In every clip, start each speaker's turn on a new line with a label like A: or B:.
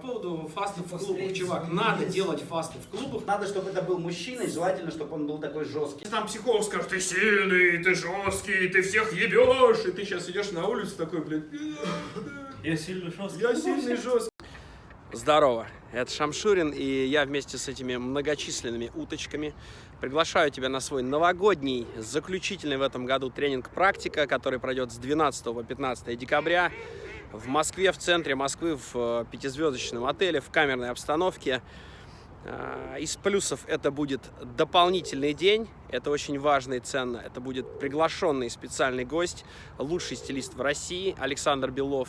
A: поводу фастов в клубах, чувак, надо делать фасты в клубах.
B: Надо, чтобы это был мужчина, и желательно, чтобы он был такой жесткий.
A: Там психолог скажет, ты сильный, ты жесткий, ты всех ебешь, и ты сейчас идешь на улицу такой, блядь,
C: Я сильно жесткий.
A: я сильный жесткий. Здорово, это Шамшурин, и я вместе с этими многочисленными уточками приглашаю тебя на свой новогодний, заключительный в этом году тренинг «Практика», который пройдет с 12 по 15 декабря в Москве, в центре Москвы, в э, пятизвездочном отеле, в камерной обстановке. А, Из плюсов это будет дополнительный день, это очень важно и ценно. Это будет приглашенный специальный гость, лучший стилист в России Александр Белов.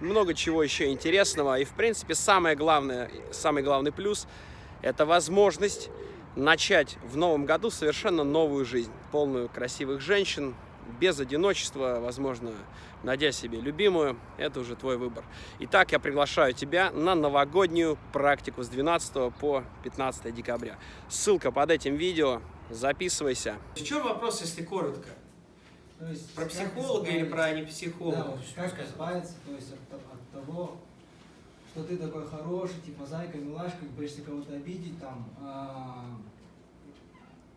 A: Много чего еще интересного. И, в принципе, самое главное, самый главный плюс – это возможность начать в новом году совершенно новую жизнь, полную красивых женщин, без одиночества, возможно, найдя себе любимую, это уже твой выбор. Итак, я приглашаю тебя на новогоднюю практику с 12 по 15 декабря. Ссылка под этим видео, записывайся. В чем вопрос, если коротко?
D: То есть,
A: Про психолога или про не
D: Да,
A: психолога?
D: вот как избавиться, то есть от, от того, что ты такой хороший, типа зайка, милашка, боишься кого-то обидеть, там, а,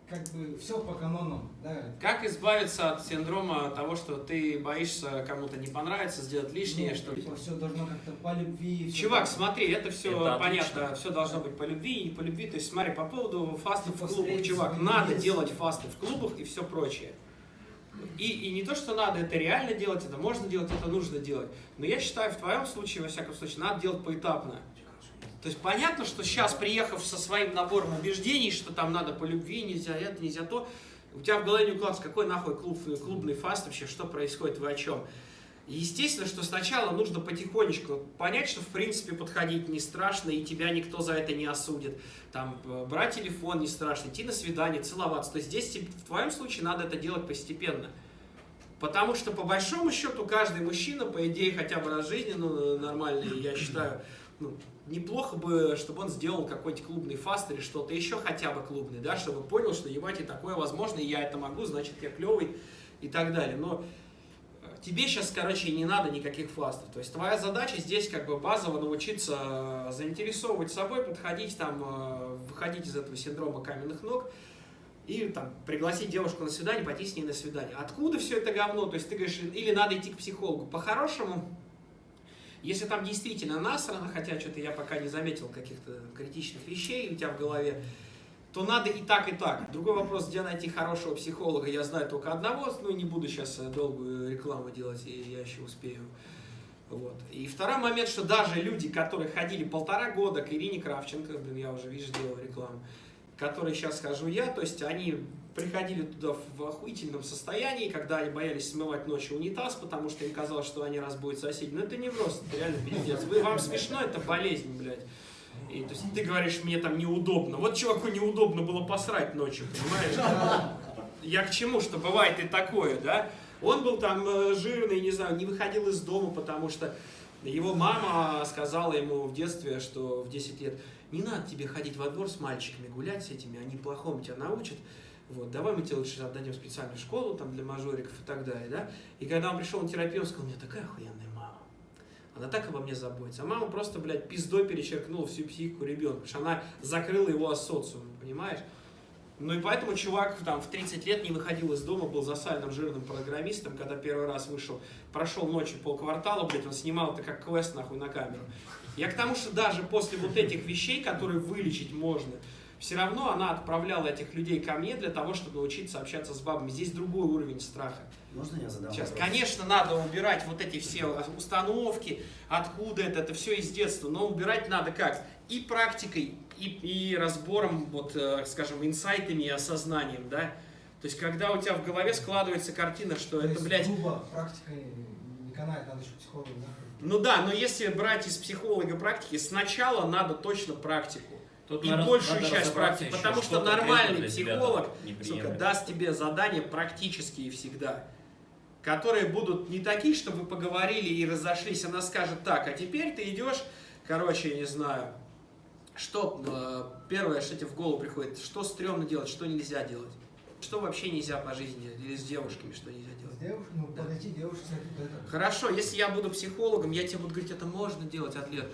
D: как бы все по канонам, да.
A: Как избавиться от синдрома того, что ты боишься кому-то не понравится, сделать лишнее,
D: Ну,
A: что...
D: Типа все должно как-то по любви.
A: Чувак,
D: так.
A: смотри, это все
C: Это
A: понятно,
C: отлично.
A: все должно быть по любви и не по любви. То есть смотри, по поводу фастов
D: Типа
A: в клубах,
D: встретить
A: чувак, надо
D: вес.
A: делать фасты в клубах и все прочее. И, и не то, что надо это реально делать, это можно делать, это нужно делать. Но я считаю, в твоем случае, во всяком случае, надо делать поэтапно. То есть понятно, что сейчас, приехав со своим набором убеждений, что там надо по любви, нельзя это, нельзя то, у тебя в голове не укладывается, какой нахуй клуб, клубный фаст вообще, что происходит, вы о чем. Естественно, что сначала нужно потихонечку понять, что в принципе подходить не страшно, и тебя никто за это не осудит. Там, э, брать телефон не страшно, идти на свидание, целоваться. То есть здесь в твоем случае надо это делать постепенно. Потому что по большому счету каждый мужчина, по идее, хотя бы раз в жизни, ну, нормальный, я считаю, ну, неплохо бы, чтобы он сделал какой-нибудь клубный фаст или что-то еще хотя бы клубный, да, чтобы понял, что ебать и такое возможно, и я это могу, значит я клевый и так далее. Но э, тебе сейчас, короче, не надо никаких фастов. То есть твоя задача здесь как бы базово научиться заинтересовывать собой, подходить там, э, выходить из этого синдрома каменных ног, и там пригласить девушку на свидание, пойти с ней на свидание. Откуда все это говно? То есть ты говоришь, или надо идти к психологу. По-хорошему, если там действительно насрано, хотя что-то я пока не заметил каких-то критичных вещей у тебя в голове, то надо и так, и так. Другой вопрос, где найти хорошего психолога, я знаю только одного, ну не буду сейчас долгую рекламу делать, я еще успею. Вот. И второй момент, что даже люди, которые ходили полтора года к Ирине Кравченко, блин, я уже, видишь, делал рекламу, которые сейчас хожу я, то есть они приходили туда в охуительном состоянии, когда они боялись смывать ночью унитаз, потому что им казалось, что они разбудят соседей. Но это не просто, это реально пиздец. Вы, вам смешно, это болезнь, блядь. И, то есть ты говоришь, мне там неудобно. Вот чуваку неудобно было посрать ночью, понимаешь? Я к чему, что бывает и такое, да? Он был там э, жирный, не знаю, не выходил из дома, потому что его мама сказала ему в детстве, что в 10 лет, не надо тебе ходить во двор с мальчиками, гулять с этими, они плохому тебя научат. Вот, давай мы тебе лучше отдадим специальную школу там, для мажориков и так далее, да? И когда он пришел на терапию, он сказал, у меня такая охуенная мама. Она так обо мне заботится. А мама просто, блядь, пиздой перечеркнула всю психику ребенка, потому что она закрыла его от социума, понимаешь? Ну и поэтому чувак там в 30 лет не выходил из дома, был засальным жирным программистом, когда первый раз вышел, прошел ночью полквартала, блядь, он снимал это как квест нахуй на камеру. Я к тому, что даже после вот этих вещей, которые вылечить можно, все равно она отправляла этих людей ко мне для того, чтобы научиться общаться с бабами. Здесь другой уровень страха.
B: Можно я задам
A: Сейчас,
B: вопрос?
A: конечно, надо убирать вот эти все установки, откуда это, это все из детства, но убирать надо как? И практикой, и, и разбором, вот, э, скажем, инсайтами и осознанием, да? То есть, когда у тебя в голове складывается картина, что
D: То
A: это,
D: есть
A: блядь,
D: грубо, практика не канает, надо еще психолога нахуй.
A: ну да, но если брать из психолога практики, сначала надо точно практику.
C: Тут
A: и большую часть практики,
C: еще,
A: потому что,
C: конкретно
A: нормальный психолог сука, даст тебе задания практические всегда, которые будут не такие, чтобы вы поговорили и разошлись. Она скажет так, а теперь ты идешь, короче, я не знаю, что э, первое, что тебе в голову приходит, что стрёмно делать, что нельзя делать. Что вообще нельзя по жизни, или с девушками, что нельзя делать.
D: С девушкой, ну, подойти девушке, это.
A: Хорошо, если я буду психологом, я тебе буду говорить, это можно делать, атлет.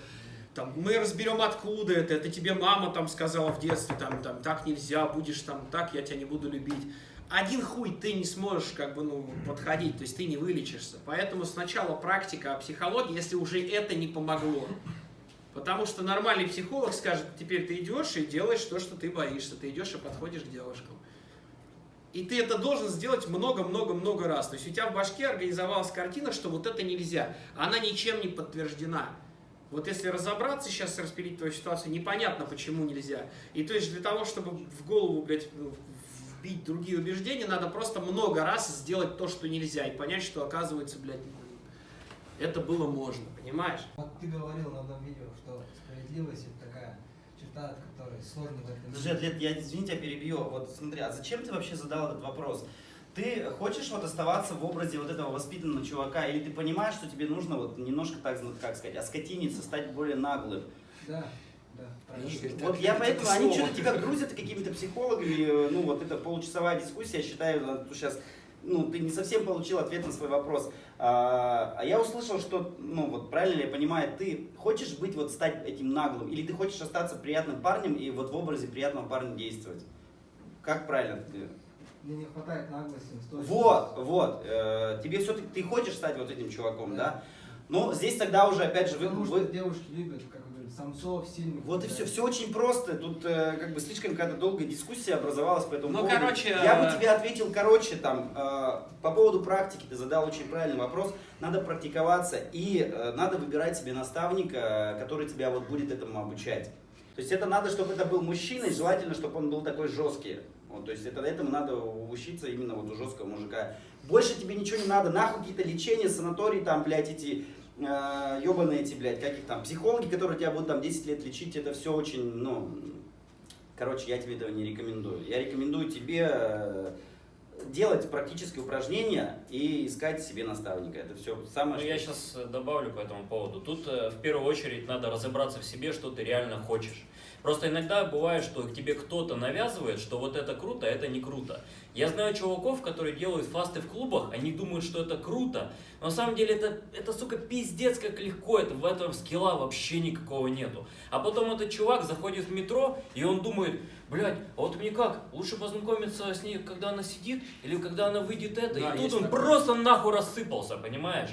A: там, мы разберем, откуда это, это тебе мама там сказала в детстве, там, там, так нельзя, будешь там, так, я тебя не буду любить. Один хуй ты не сможешь, как бы, ну, подходить, то есть ты не вылечишься. Поэтому сначала практика психологии, если уже это не помогло. Потому что нормальный психолог скажет, теперь ты идешь и делаешь то, что ты боишься, ты идешь и подходишь к девушкам. И ты это должен сделать много-много-много раз. То есть у тебя в башке организовалась картина, что вот это нельзя. Она ничем не подтверждена. Вот если разобраться сейчас, распилить твою ситуацию, непонятно, почему нельзя. И то есть для того, чтобы в голову, блядь, вбить другие убеждения, надо просто много раз сделать то, что нельзя, и понять, что оказывается, блядь, это было можно, понимаешь?
D: Вот ты говорил на одном видео, что справедливость это такая черта, от которой сложно в этом
B: Подожди, Атлет, я, извини, тебя перебью. Вот смотри, а зачем ты вообще задал этот вопрос? Ты хочешь вот оставаться в образе вот этого воспитанного чувака, или ты понимаешь, что тебе нужно вот немножко, так как сказать, оскотиниться, стать более наглым?
D: Да, да,
B: Вот я
A: это
B: поэтому, они что-то тебя грузят какими-то психологами, ну вот это получасовая дискуссия, я считаю, что сейчас, ну ты не совсем получил ответ на свой вопрос. А, а я услышал, что, ну вот правильно ли я понимаю, ты хочешь быть вот стать этим наглым, или ты хочешь остаться приятным парнем и вот в образе приятного парня действовать? Как правильно? ты?
D: Мне не хватает наглости.
B: Вот, вот. э, тебе все-таки ты хочешь стать вот этим чуваком, да? Но здесь тогда уже опять же вы,
D: Потому
B: вы-
D: что девушки любят, как вы самцов, сильных.
B: Вот и все, все очень просто. Тут э, как бы слишком какая-то долгая дискуссия образовалась по этому
A: Ну,
B: поводу.
A: короче,
B: Я
A: э,
B: бы тебе ответил, короче, там, э, по поводу практики, ты задал очень правильный вопрос. Надо практиковаться и э, надо выбирать себе наставника, э, который тебя вот будет этому обучать. То есть это надо, чтобы это был мужчина, и желательно, чтобы он был такой жесткий. Вот, то есть это, этому надо учиться именно вот у жесткого мужика. Больше тебе ничего не надо, нахуй какие-то лечения, санатории, там, блядь, эти э, ебаные эти, блядь, каких там, психологи, которые тебя будут там 10 лет лечить, это все очень, ну, короче, я тебе этого не рекомендую. Я рекомендую тебе э, делать практические упражнения и искать себе наставника. Это все самое,
C: Ну, я сейчас добавлю по этому поводу. Тут э, в первую очередь надо разобраться в себе, что ты реально хочешь. Просто иногда бывает, что к тебе кто-то навязывает, что вот это круто, а это не круто. Я знаю чуваков, которые делают фасты в клубах, они думают, что это круто, но на самом деле это, это сука, пиздец как легко, это, в этом скилла вообще никакого нету. А потом этот чувак заходит в метро, и он думает, блядь, а вот мне как, лучше познакомиться с ней, когда она сидит, или когда она выйдет это,
A: Да,
C: и тут он
A: такое.
C: просто нахуй рассыпался, понимаешь?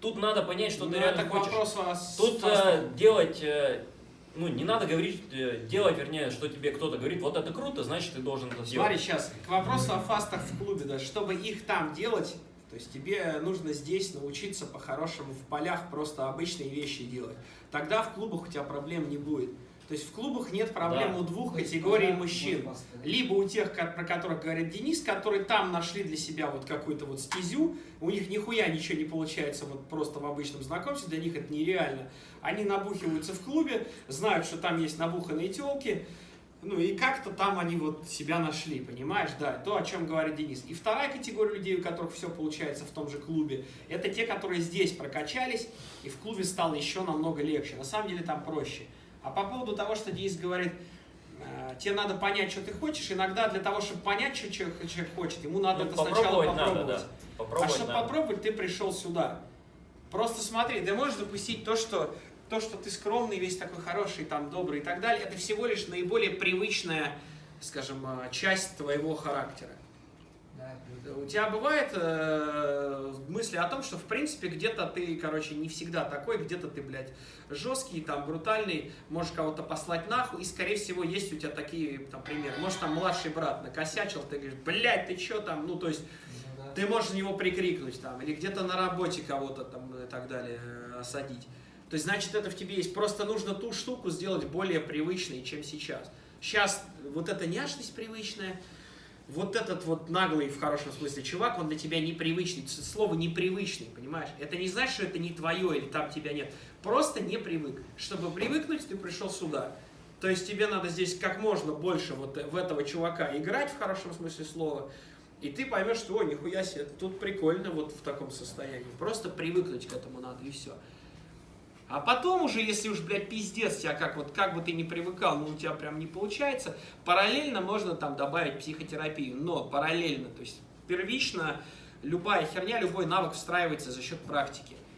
C: Тут надо понять, что
A: Ну,
C: ты
A: это
C: реально хочешь.
A: вопросу о с-
C: Тут э, делать, э, ну, не надо говорить, э, делать, вернее, что тебе кто-то говорит, вот это круто, значит, ты должен это
A: Смотри,
C: делать.
A: сейчас, к вопросу о фастах в клубе, да, чтобы их там делать, то есть тебе нужно здесь научиться по-хорошему в полях просто обычные вещи делать. Тогда в клубах у тебя проблем не будет. То есть в клубах нет проблем
C: Да.
A: у двух
D: есть
A: категорий мужчин. Либо у тех, про которых говорит Денис, которые там нашли для себя вот какую-то вот стезю, у них нихуя ничего не получается вот просто в обычном знакомстве, для них это нереально. Они набухиваются в клубе, знают, что там есть набуханные телки, ну и как-то там они вот себя нашли, понимаешь, да, то, о чем говорит Денис. И вторая категория людей, у которых все получается в том же клубе, это те, которые здесь прокачались, и в клубе стало еще намного легче. На самом деле там проще. А по поводу того, что Денис говорит, э, тебе надо понять, что ты хочешь, иногда для того, чтобы понять, что человек хочет, ему надо
C: Ну,
A: это сначала
C: попробовать надо,
A: попробовать.
C: да.
A: А
C: Попробовать
A: чтобы
C: надо.
A: попробовать, ты пришел сюда. Просто смотри, ты можешь допустить то, что то, что ты скромный, весь такой хороший, там, добрый и так далее, это всего лишь наиболее привычная, скажем, э, часть твоего характера. У тебя бывает э, мысли о том, что в принципе где-то ты, короче, не всегда такой, где-то ты, блядь, жесткий, там, брутальный, можешь кого-то послать нахуй, и, скорее всего, есть у тебя такие, там, примеры. Может, там младший брат накосячил, ты говоришь, блядь, ты чё там, ну, то есть,
D: Ну да.
A: ты можешь на него прикрикнуть там, или где-то на работе кого-то там и так далее э, осадить. То есть, значит, это в тебе есть. Просто нужно ту штуку сделать более привычной, чем сейчас. Сейчас вот эта няшность привычная, вот этот вот наглый, в хорошем смысле, чувак, он для тебя непривычный. Слово непривычный, понимаешь? Это не значит, что это не твое или там тебя нет. Просто не привык. Чтобы привыкнуть, ты пришел сюда. То есть тебе надо здесь как можно больше вот в этого чувака играть, в хорошем смысле слова, и ты поймешь, что, о, нихуя себе, тут прикольно вот в таком состоянии. Просто привыкнуть к этому надо, и все. А потом уже, если уж, блядь, пиздец тебя, как вот, как бы ты ни привыкал, но у тебя прям не получается, параллельно можно там добавить психотерапию, но параллельно, то есть первично любая херня, любой навык встраивается за счет практики.